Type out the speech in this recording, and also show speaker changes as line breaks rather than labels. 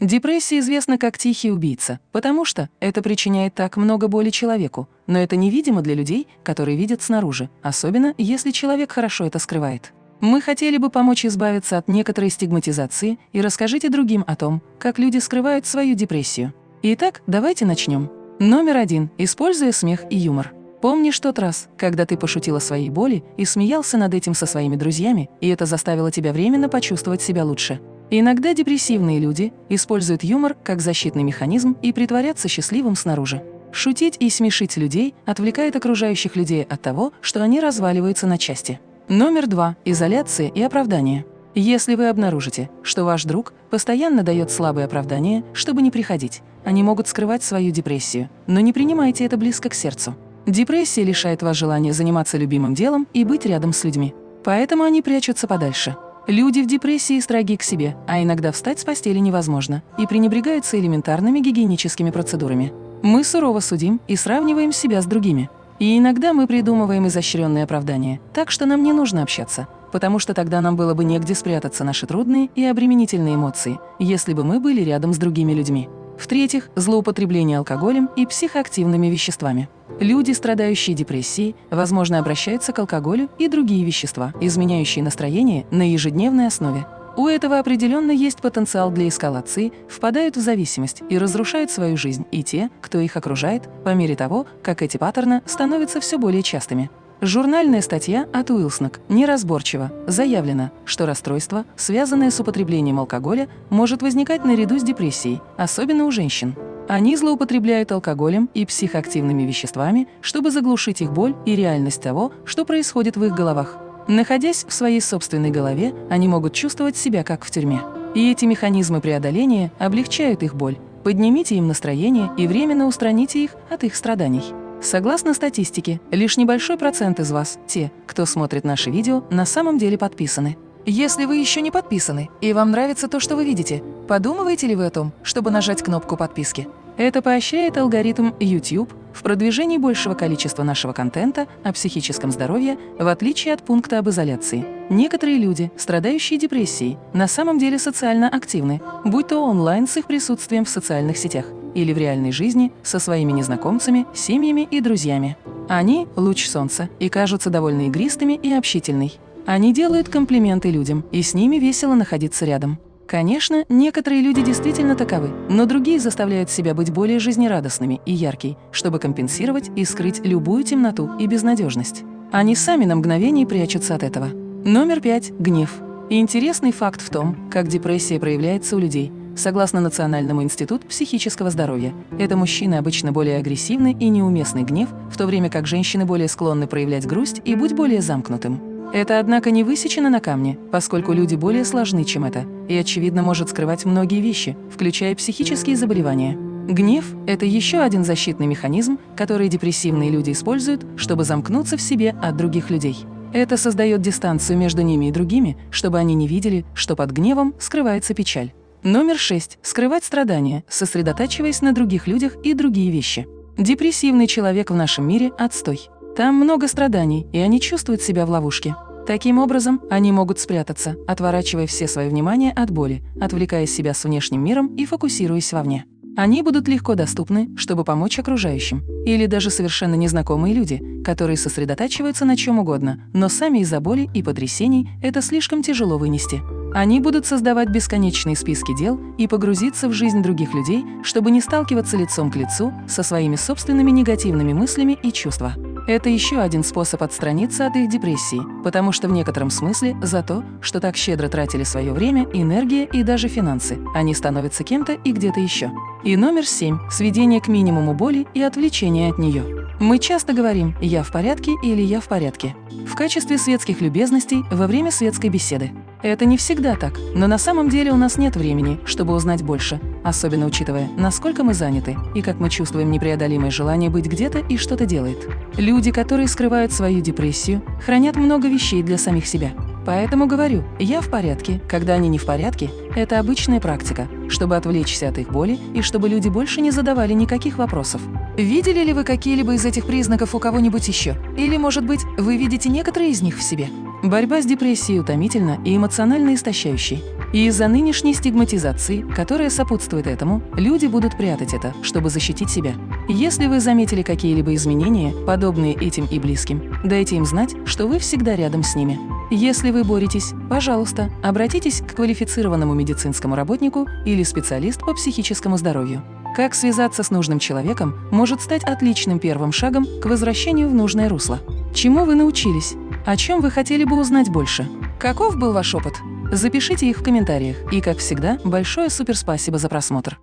Депрессия известна как тихий убийца, потому что это причиняет так много боли человеку, но это невидимо для людей, которые видят снаружи, особенно если человек хорошо это скрывает. Мы хотели бы помочь избавиться от некоторой стигматизации и расскажите другим о том, как люди скрывают свою депрессию. Итак, давайте начнем. Номер один. Используя смех и юмор. Помнишь тот раз, когда ты пошутил о своей боли и смеялся над этим со своими друзьями, и это заставило тебя временно почувствовать себя лучше? Иногда депрессивные люди используют юмор как защитный механизм и притворятся счастливым снаружи. Шутить и смешить людей отвлекает окружающих людей от того, что они разваливаются на части. Номер два. Изоляция и оправдание. Если вы обнаружите, что ваш друг постоянно дает слабые оправдания, чтобы не приходить, они могут скрывать свою депрессию, но не принимайте это близко к сердцу. Депрессия лишает вас желания заниматься любимым делом и быть рядом с людьми. Поэтому они прячутся подальше. Люди в депрессии строги к себе, а иногда встать с постели невозможно и пренебрегаются элементарными гигиеническими процедурами. Мы сурово судим и сравниваем себя с другими. И иногда мы придумываем изощренные оправдания, так что нам не нужно общаться, потому что тогда нам было бы негде спрятаться наши трудные и обременительные эмоции, если бы мы были рядом с другими людьми. В-третьих, злоупотребление алкоголем и психоактивными веществами. Люди, страдающие депрессией, возможно, обращаются к алкоголю и другие вещества, изменяющие настроение на ежедневной основе. У этого определенно есть потенциал для эскалации, впадают в зависимость и разрушают свою жизнь и те, кто их окружает, по мере того, как эти паттерны становятся все более частыми. Журнальная статья от Уилснок неразборчиво заявлено, что расстройство, связанное с употреблением алкоголя, может возникать наряду с депрессией, особенно у женщин. Они злоупотребляют алкоголем и психоактивными веществами, чтобы заглушить их боль и реальность того, что происходит в их головах. Находясь в своей собственной голове, они могут чувствовать себя как в тюрьме. И эти механизмы преодоления облегчают их боль. Поднимите им настроение и временно устраните их от их страданий. Согласно статистике, лишь небольшой процент из вас, те, кто смотрит наши видео, на самом деле подписаны. Если вы еще не подписаны и вам нравится то, что вы видите, подумываете ли вы о том, чтобы нажать кнопку подписки? Это поощряет алгоритм YouTube в продвижении большего количества нашего контента о психическом здоровье, в отличие от пункта об изоляции. Некоторые люди, страдающие депрессией, на самом деле социально активны, будь то онлайн с их присутствием в социальных сетях или в реальной жизни со своими незнакомцами, семьями и друзьями. Они – луч солнца и кажутся довольно игристыми и общительной. Они делают комплименты людям, и с ними весело находиться рядом. Конечно, некоторые люди действительно таковы, но другие заставляют себя быть более жизнерадостными и яркими, чтобы компенсировать и скрыть любую темноту и безнадежность. Они сами на мгновение прячутся от этого. Номер пять – гнев. Интересный факт в том, как депрессия проявляется у людей – Согласно Национальному институту психического здоровья, это мужчины обычно более агрессивный и неуместный гнев, в то время как женщины более склонны проявлять грусть и быть более замкнутым. Это, однако, не высечено на камне, поскольку люди более сложны, чем это, и, очевидно, может скрывать многие вещи, включая психические заболевания. Гнев – это еще один защитный механизм, который депрессивные люди используют, чтобы замкнуться в себе от других людей. Это создает дистанцию между ними и другими, чтобы они не видели, что под гневом скрывается печаль. Номер 6. Скрывать страдания, сосредотачиваясь на других людях и другие вещи. Депрессивный человек в нашем мире – отстой. Там много страданий, и они чувствуют себя в ловушке. Таким образом, они могут спрятаться, отворачивая все свое внимание от боли, отвлекая себя с внешним миром и фокусируясь вовне. Они будут легко доступны, чтобы помочь окружающим, или даже совершенно незнакомые люди, которые сосредотачиваются на чем угодно, но сами из-за боли и потрясений это слишком тяжело вынести. Они будут создавать бесконечные списки дел и погрузиться в жизнь других людей, чтобы не сталкиваться лицом к лицу со своими собственными негативными мыслями и чувствами. Это еще один способ отстраниться от их депрессии, потому что в некотором смысле за то, что так щедро тратили свое время, энергия и даже финансы, они становятся кем-то и где-то еще. И номер семь – сведение к минимуму боли и отвлечение от нее. Мы часто говорим «я в порядке» или «я в порядке» в качестве светских любезностей во время светской беседы. Это не всегда так, но на самом деле у нас нет времени, чтобы узнать больше, особенно учитывая, насколько мы заняты и как мы чувствуем непреодолимое желание быть где-то и что-то делать. Люди, которые скрывают свою депрессию, хранят много вещей для самих себя. Поэтому говорю, я в порядке, когда они не в порядке, это обычная практика, чтобы отвлечься от их боли и чтобы люди больше не задавали никаких вопросов. Видели ли вы какие-либо из этих признаков у кого-нибудь еще? Или, может быть, вы видите некоторые из них в себе? Борьба с депрессией утомительна и эмоционально истощающей. И из-за нынешней стигматизации, которая сопутствует этому, люди будут прятать это, чтобы защитить себя. Если вы заметили какие-либо изменения, подобные этим и близким, дайте им знать, что вы всегда рядом с ними. Если вы боретесь, пожалуйста, обратитесь к квалифицированному медицинскому работнику или специалист по психическому здоровью. Как связаться с нужным человеком может стать отличным первым шагом к возвращению в нужное русло. Чему вы научились? О чем вы хотели бы узнать больше? Каков был ваш опыт? Запишите их в комментариях. И, как всегда, большое суперспасибо за просмотр.